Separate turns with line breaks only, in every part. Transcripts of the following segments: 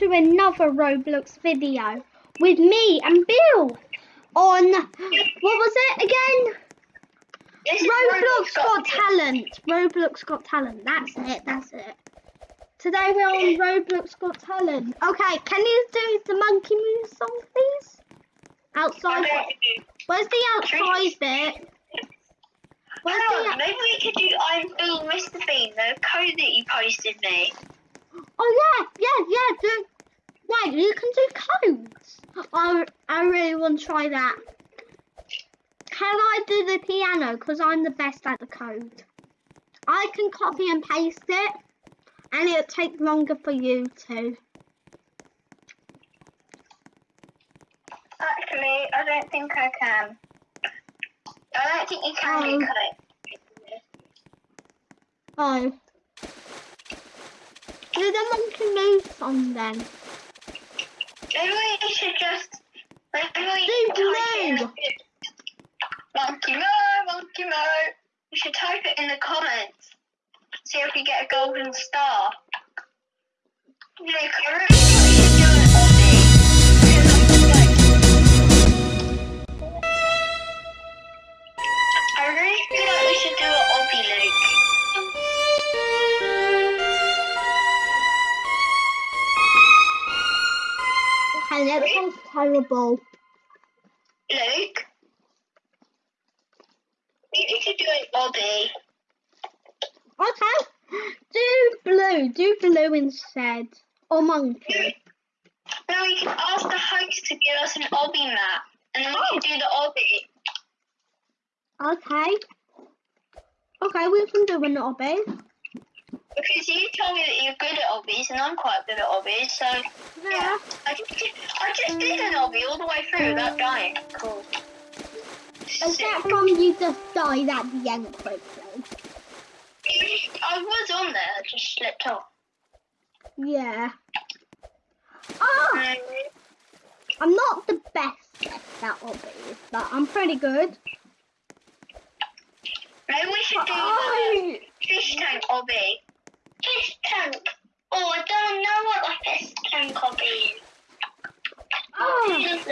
to another Roblox video with me and Bill on what was it again?
This is
Roblox Got Talent. Roblox Got Talent. That's it. That's it. Today we're on Roblox Got Talent. Okay, can you do the Monkey Moose song, please? Outside. Where's the outside bit? Where's
Hang on,
the?
maybe we could do I'm being Mr. Bean, the code that you posted me.
Oh yeah, yeah, yeah. Do. Wait, you can do codes. I I really want to try that. Can I do the piano? Cause I'm the best at the code. I can copy and paste it, and it'll take longer for you to.
Actually, I don't think I can. I don't think you can
Oh.
do code.
Oh. Do the monkey move song then.
Maybe we should just. Maybe we type it Monkey Mo, Monkey Mo. We should type it in the comments. See if we get a golden star. I really
terrible.
Luke? We need to do an obby.
Okay. Do blue. Do blue instead. Or monkey.
Now we can ask the host to give us an obby map, and then we can do the obby.
Okay. Okay, we can do an obby.
Because you told me that you're good at obbies, and I'm quite good at obbies, so
Yeah.
I just did, I just did an obby all the way through without dying. Cool.
Except from you just died at the end quickly.
I was on there, I just slipped off.
Yeah. Oh,
Um,
I'm not the best at obbies, but I'm pretty good.
maybe we should do the
Oh,
fish tank obby. Tank. Oh, I don't know what a fish tank obby is.
oh,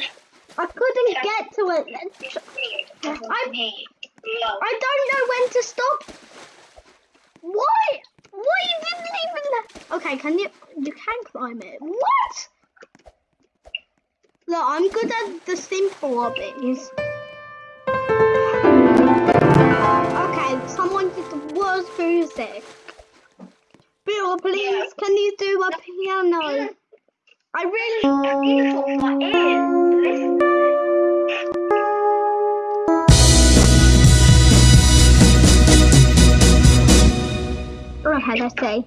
I couldn't get to it. I- I don't know when to stop. Why? Why you didn't even? Okay, can you? You can climb it. What? Look, I'm good at the simple obbies. Okay, someone did the worst music. Bill, please, can you do a piano? I really.
beautiful my ears. To
Okay, let's see.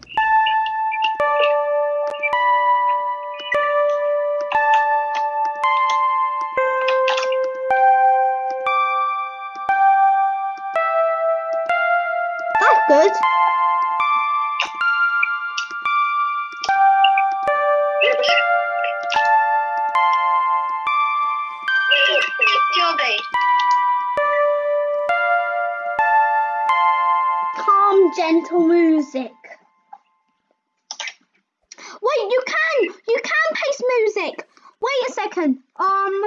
That's good. Gentle music. Wait, you can, you can paste music. Wait a second. Um,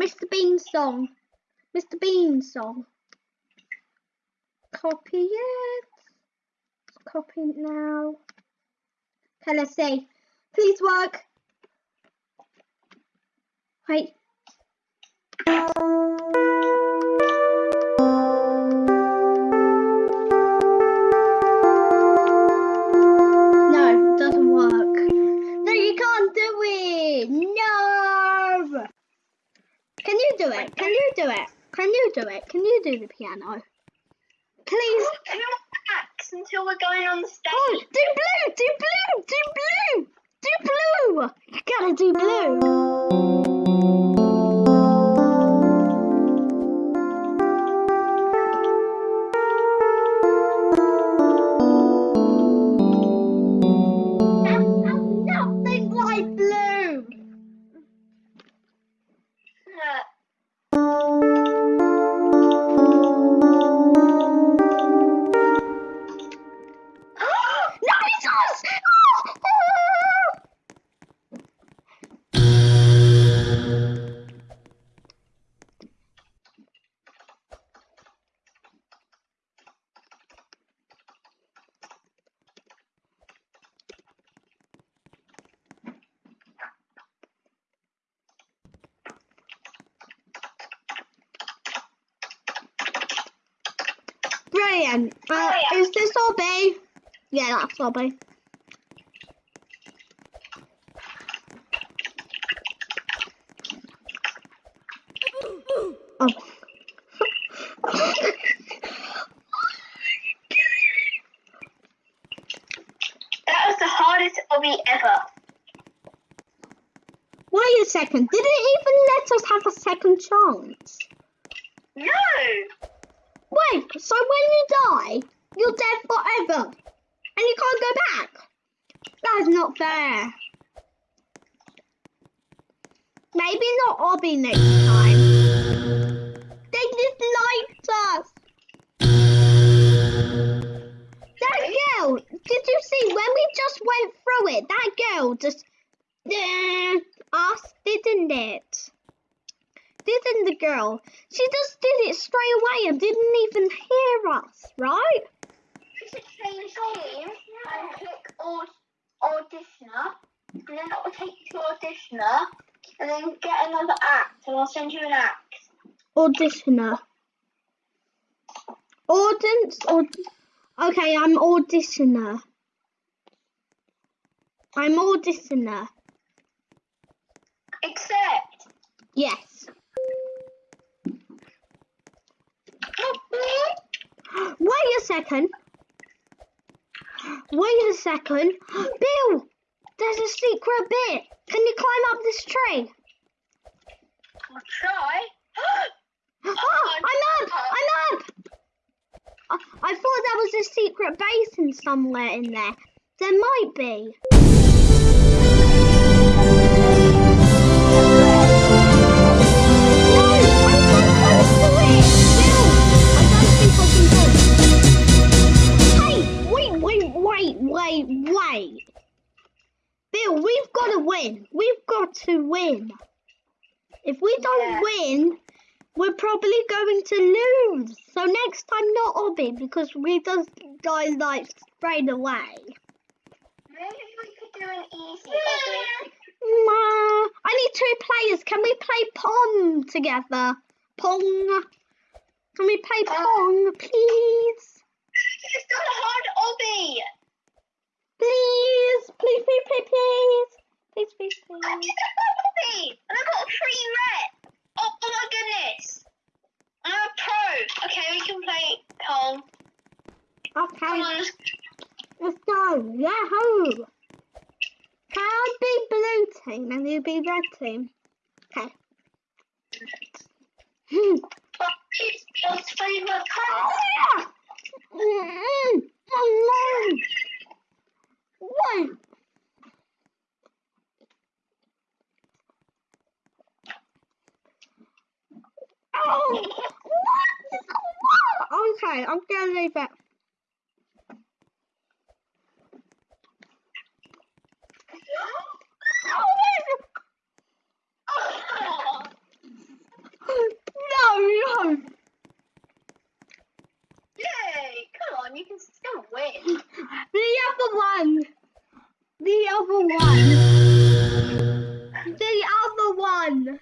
Mr. Bean song. Mr. Bean song. Copy it. Copy it now. Okay, let's see. Please work. Wait. Do the piano? Please.
Until we're going on the stage?
Oh, do blue, do blue, do blue, do blue. You gotta do blue.
Yeah,
that's Oh.
That was the hardest obby ever.
Wait a second. Did it even let us have a second chance?
No!
Wait, so when you die, you're dead forever. And you can't go back. That is not fair. Maybe not Obby next time. They disliked us. That girl, did you see when we just went through it? That girl just us, didn't it? Didn't the girl? She just did it straight away and didn't even hear us, right?
Should change game and click aud- auditioner, and then that will take you to auditioner, and then get another act, and I'll send you an act.
Auditioner. Audience or okay, I'm auditioner. I'm auditioner.
Except.
Yes. Wait a second. Wait a second. Bill, there's a secret bit. Can you climb up this tree?
I'll try.
Oh, I'm up! I'm up! I, I thought there was a secret basin somewhere in there. There might be. Bill, we've got to win. We've got to win. If we don't
Yeah.
win, we're probably going to lose. So next time, not Obby, because we just die like straight away.
Maybe we could do an easy obby.
Ma, I need two players. Can we play Pong together? Pong. Can we play uh, Pong, please?
It's not a hard obby.
Please, please, please, please, please. Please, please,
I
please.
did a obby, and I got three red. Oh, oh my goodness. I'm a pro. Okay, we can play. Come
Okay,
on, let's
let's go. Yahoo! Can I be blue team and you be red team? Okay. Hmm.
It's Bill's favourite
Oh, yeah. Mm-mm. Oh, no. Wait. Oh, what? Oh, okay, I'm gonna leave it.
Oh,
No, no.
Yay! Come on, you can still win.
The other one. The other one. The other one.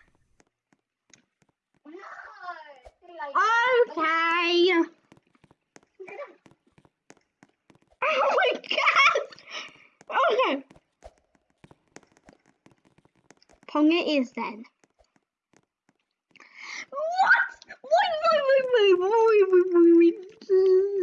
Okay. Oh my god. Okay. Pong it is then. What? Wait, wait, wait, wait, wait, wait, wait, wait. Oh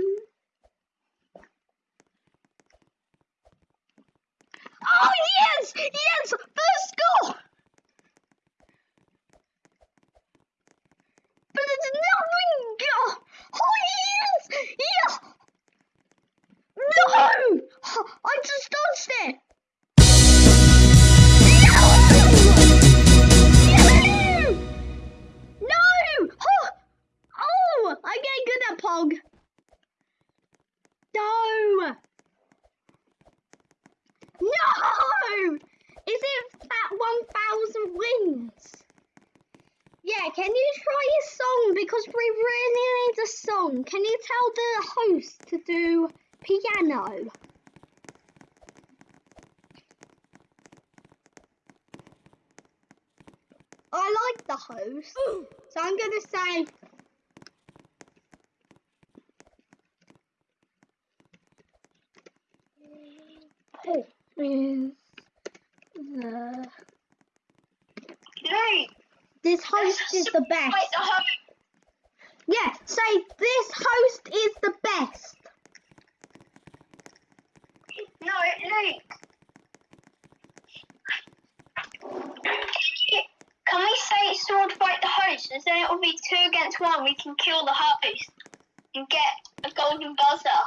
Sangha this time. This is the...
Hey!
This host is the best.
Wait.
Yeah, say this host is the best.
No, it ain't. Can we say sword fight the host? And then it will be two against one. We can kill the host and get a golden buzzer.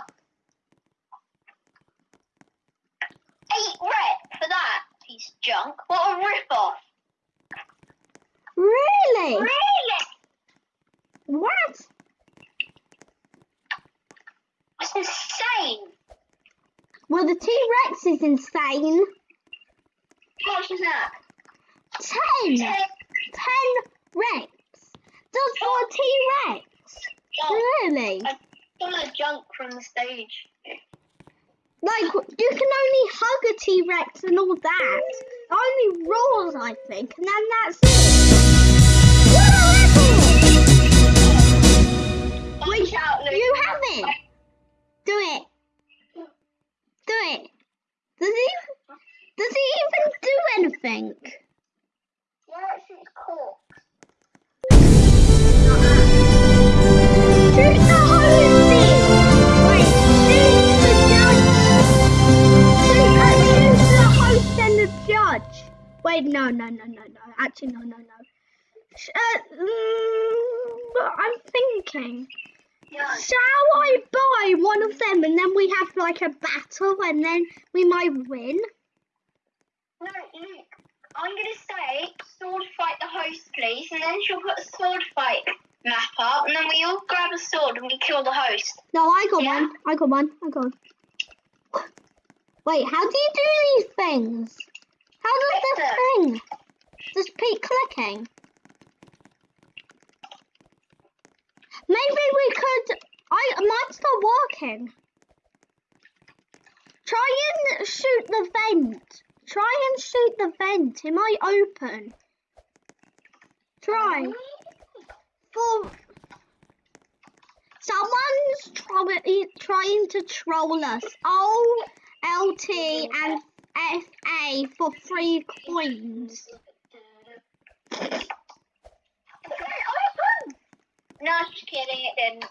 Eight rep for that piece of junk. What a rip off.
Really?
Really?
What?
That's insane.
Well, the T Rex is insane.
How much is that?
Ten.
Ten.
Ten reps. Just for a T Rex. Really?
some of the junk from the stage.
Like, you can only hug a T Rex and all that. Only roars, I think, and then that's it. Wait,
Watch out, Luke.
you have it. Do it. Do it. Does he? Does he even do anything?
Yeah, it's cool.
Shoot the hosting. Wait, no, no, no, no, no. Actually, no, no, no. Uh, mm, I'm thinking.
Yeah.
Shall I buy one of them and then we have like a battle and then we might win?
No, Luke. I'm gonna say sword fight the host, please, and then she'll put a sword fight map up, and then we all grab a sword and we kill the host.
No, I got
Yeah.
one. I got one. I got one. Wait, how do you do these things? How does this thing? Just keep clicking. Maybe we could. I mine's not working. Try and shoot the vent. Try and shoot the vent. It might open. Try. For someone's trying trying to troll us. O L T and F A for free coins.
No, just kidding, it didn't.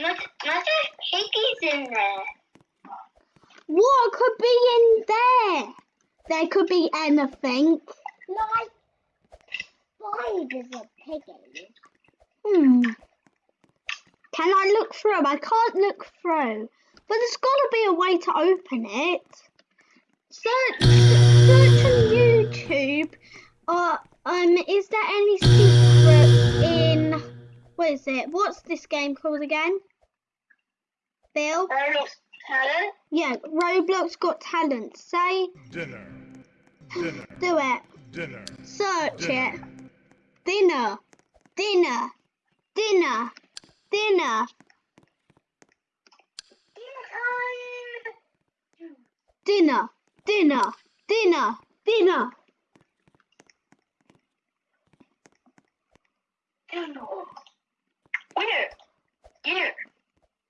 Must, must have in there.
What could be in there? There could be anything.
Like spiders or piggies.
Hmm. Can I look through? I can't look through. But there's got to be a way to open it. Search, search on YouTube. Uh, um, is there any secret in? What is it? What's this game called again? Bill?
Roblox talent.
Yeah, Roblox Got Talent. Say,
Dinner. Dinner.
do it.
Dinner.
Search it.
Dinner.
Dinner. Dinner. Dinner. Dinner. Dinner. Dinner. Dinner. Dinner.
Winner. Winner.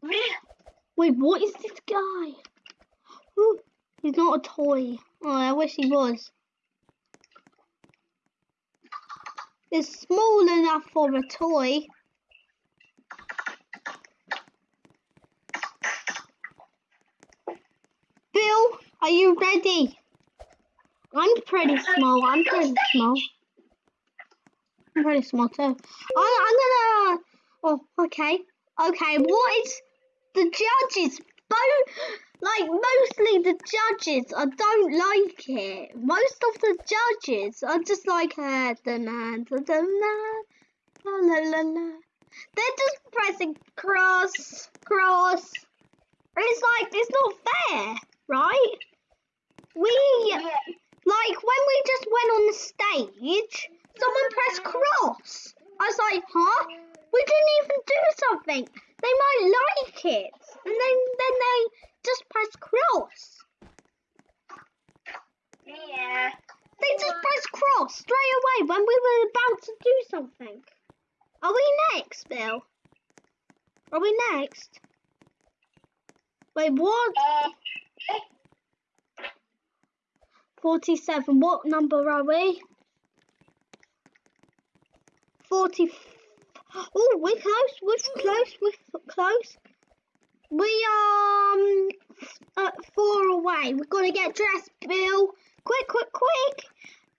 Winner.
Wait, what is this guy? Ooh, he's not a toy. Oh, I wish he was. It's small enough for a toy. Bill, are you ready? I'm pretty small. I'm pretty small. I'm pretty small too. I'm, I'm gonna. Oh, okay. Okay, what is the judges? Both, like mostly the judges, I don't like it. Most of the judges are just like, uh, da na da la la la. They're just pressing cross, cross. It's like it's not fair, right? We like when we just went on the stage, someone pressed cross. I was like, huh? We didn't even do something. They might like it, and then then they just press cross.
Yeah.
They just press cross straight away when we were about to do something. Are we next, Bill? Are we next? Wait, what?
Uh,
47. What number are we? 40. Oh, we're close. We're close. We're close. We are um, uh, four away. We've got to get dressed, Bill. Quick, quick, quick.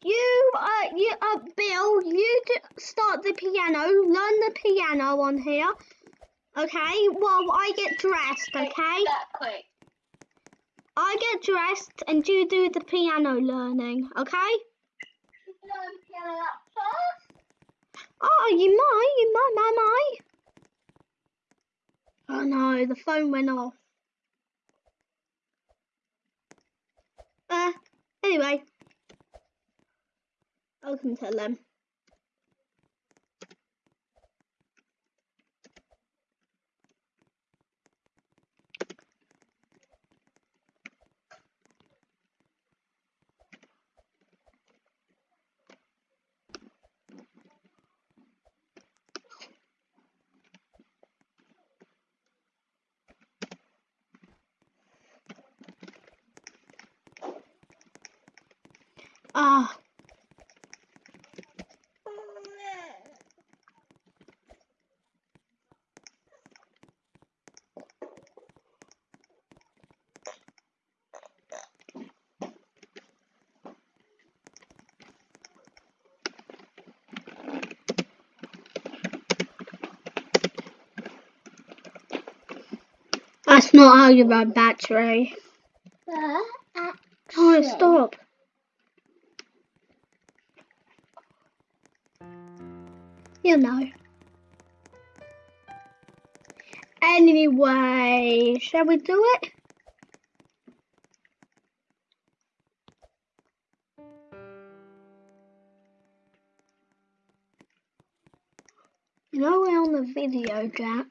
You, uh, you, uh, Bill, you start the piano. Learn the piano on here. Okay. Well, I get dressed. Okay.
That quick.
I get dressed and you do the piano learning. Okay.
Learn piano that first.
Oh, you might. You might. Might. Might. Oh no, the phone went off. Uh. Anyway. I can tell them. Ah. That's not how you run battery. Oh, stop. You know. Anyway, shall we do it? You know we're on the video, Jack.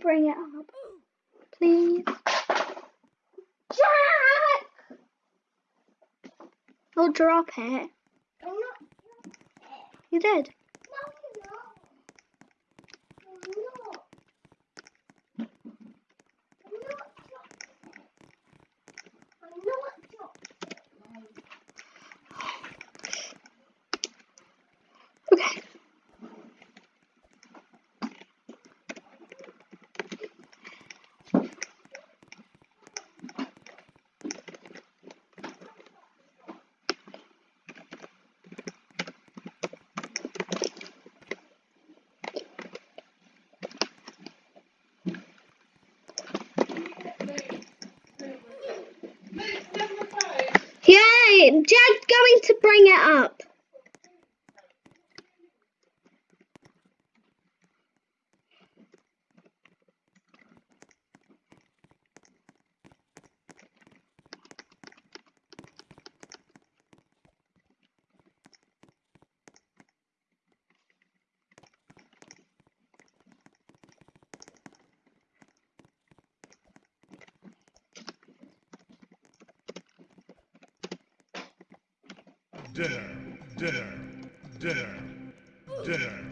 Bring it up? Please. Jack! I'll drop it.
I'm not.
You did. Jack's going to bring it up.
Dinner, dinner, dinner, dinner.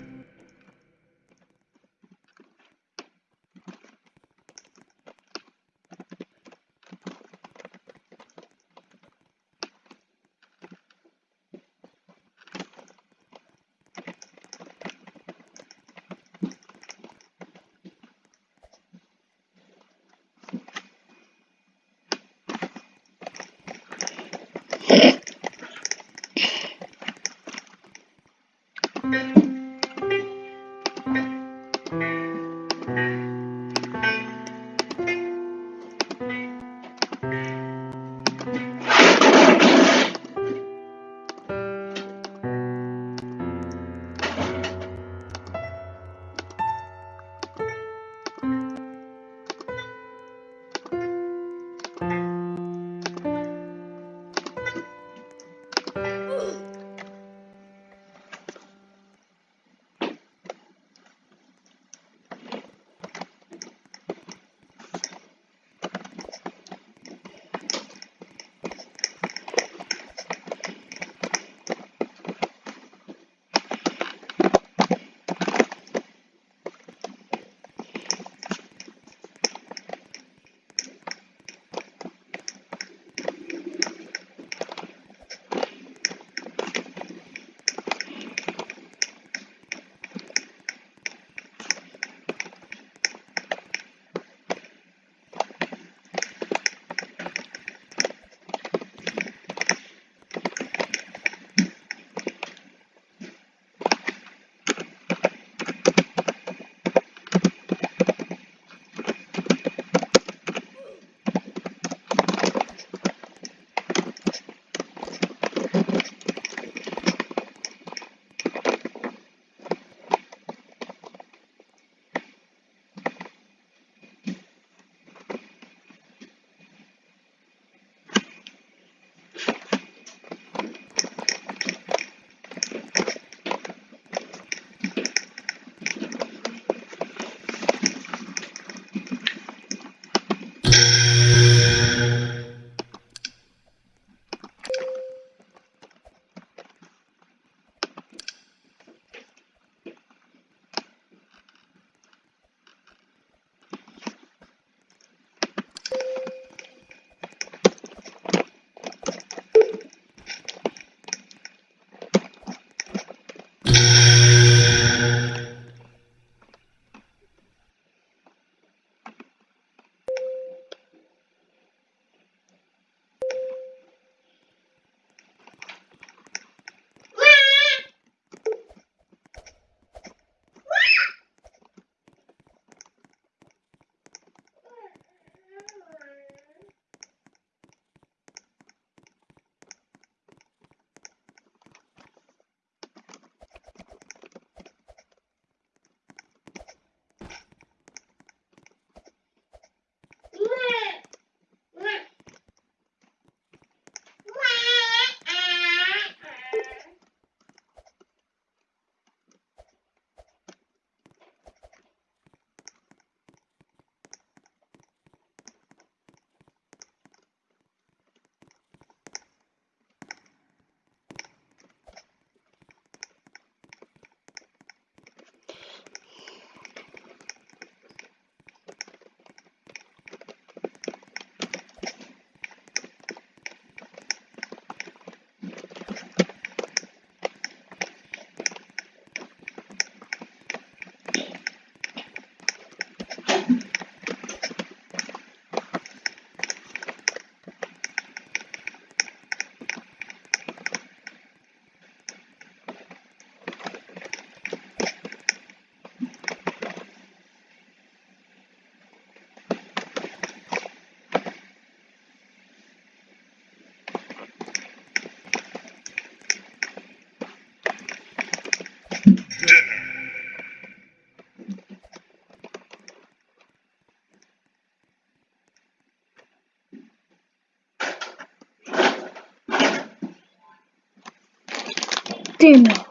电脑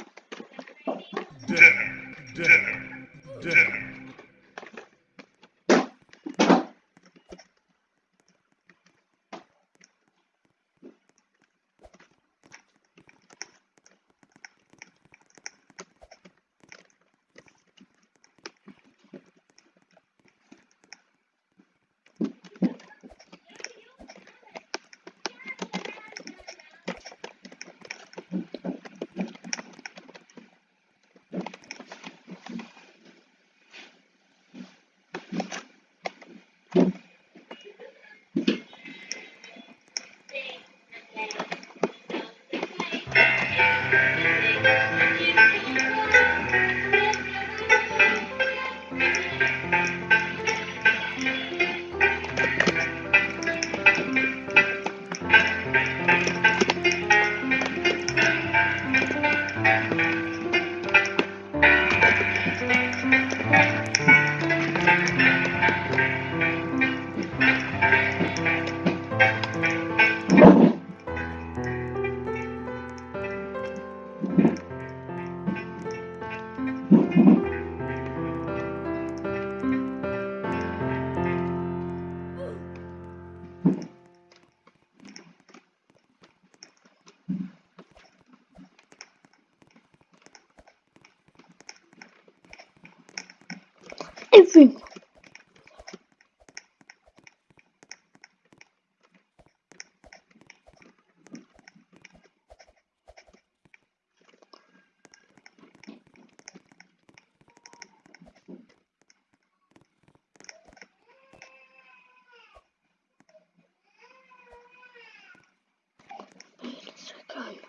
Fuck.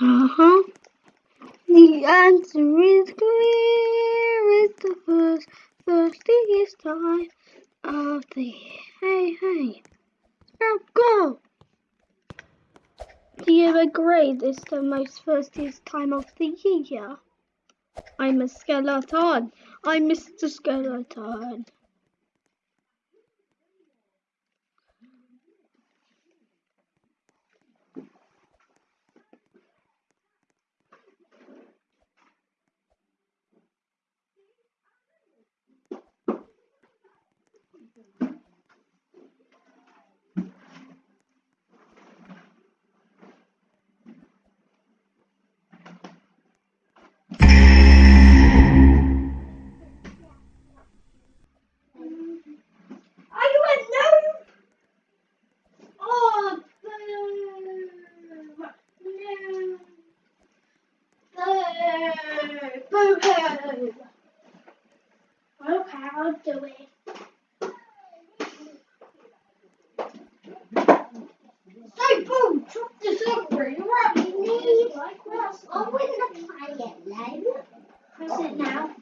Uh huh. The answer is clear. It's the first, thirstiest time of the. Hey, hey. Now go. Do you agree it's the most thirstiest time of the year? I'm a skeleton. I'm Mr. Skeleton. Okay, I'll do it. Say, Boo, drop this over. You're right, you need.
I wouldn't play it though.
Press it now.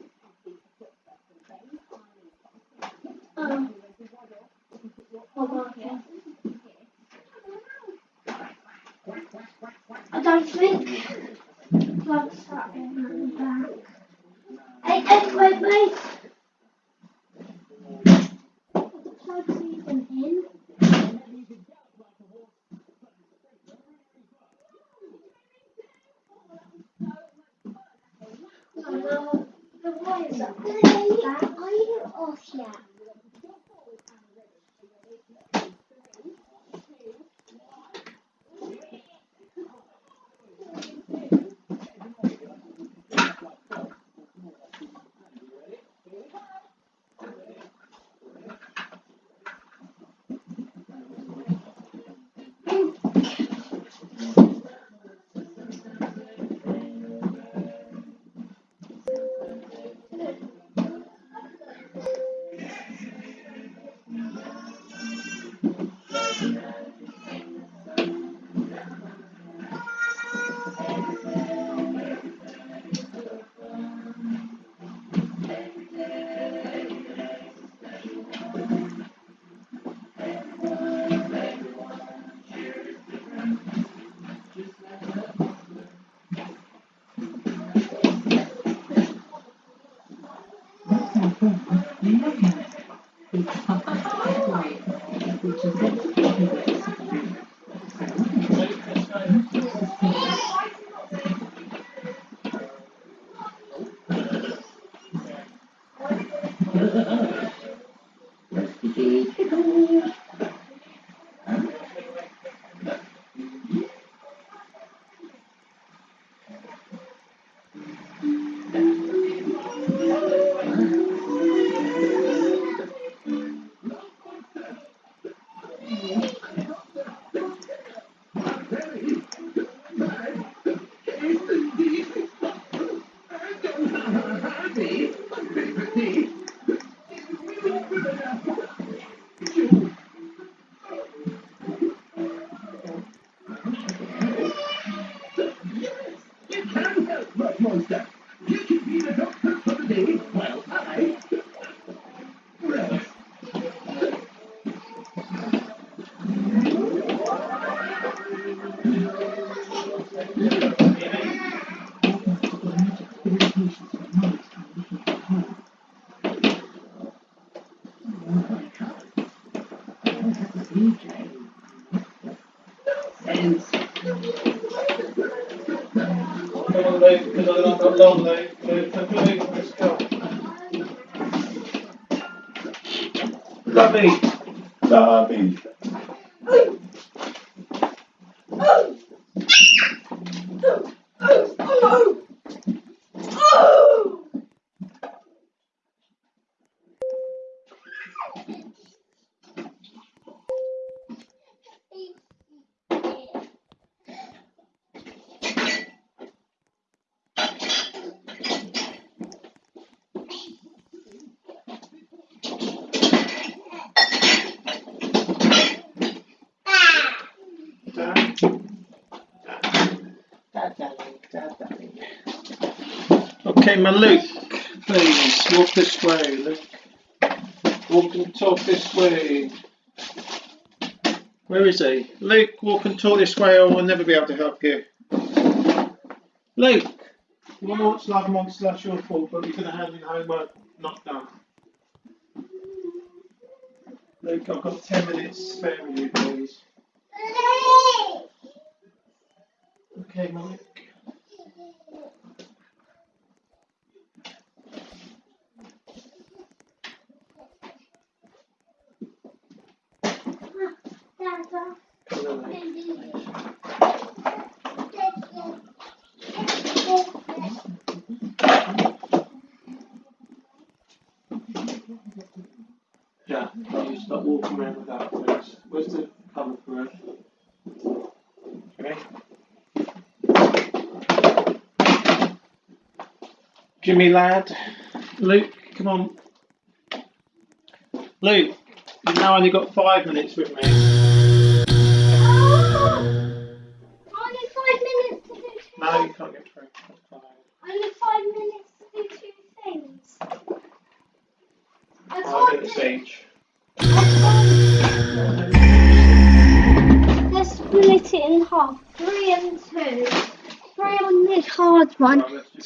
Okay, my Luke, please walk this way, Luke. Walk and talk this way. Where is he? Luke, walk and talk this way, or we'll never be able to help you. Luke, you want to watch Love Monster? That's your fault, but you're going to have your homework not done. Luke, I've got 10 minutes spare with you, please. Okay, Mike. Yeah, you stop walking around with that, please. Where's the cover for it? Okay. Jimmy lad, Luke, come on. Luke, you've now only got five minutes with me.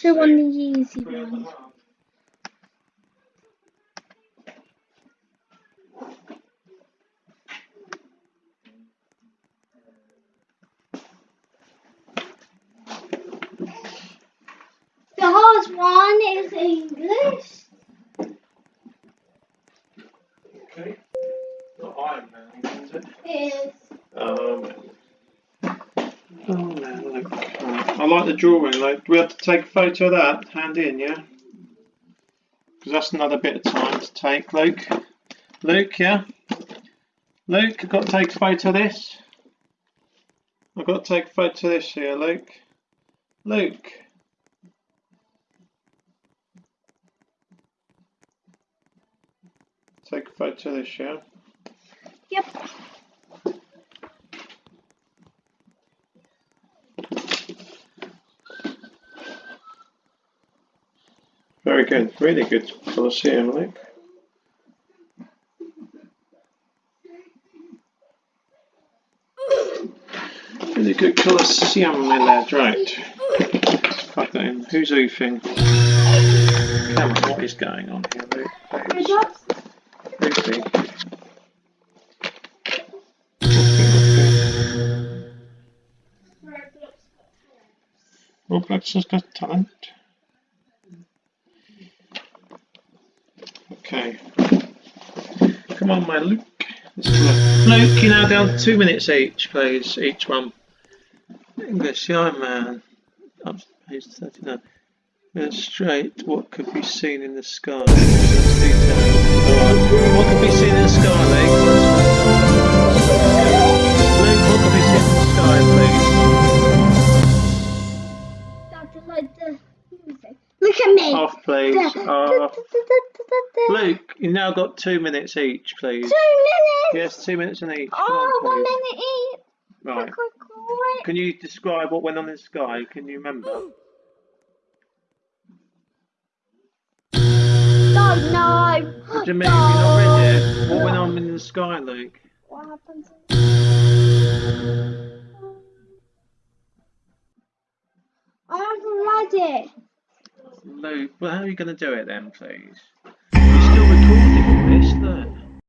Two
on the easy one.
half.
The hard
one is English.
Okay. Not Iron Man, is it?
Is
Um. Oh man, look. Right. I like the drawing. Like, we have to take a photo of that? Hand in, yeah. Because that's another bit of time to take, Luke. Luke, yeah. Luke, I've got to take a photo of this. I've got to take a photo of this here, Luke. Luke. Take a photo of this, yeah.
Yep.
Very good, really good Colosseum, Luke. Really good Colosseum, my lad, right. Plug that in. Who's oofing? Come on, what is going on here, Luke? Oofing? Roblox has got talent. Okay. Come on, my Luke. Luke, you're now down two minutes each, please. Each one. English, Iron Man. Up to page 39. Yeah, straight. What could be seen in the sky? What could be seen in the sky, Luke? Luke, what could be seen in the sky, please? Please.
Da. Oh.
Luke, you've now got two minutes each, please.
Two minutes.
Yes, two minutes in each.
Oh, one
on, please.
minute each.
Right. Can you describe what went on in the sky? Can you remember?
No, no.
What do you mean? Have you not read it? What went on in the sky, Luke?
What happened? I haven't read it.
Well, how are you going to do it then, please? You're still recording all this, look.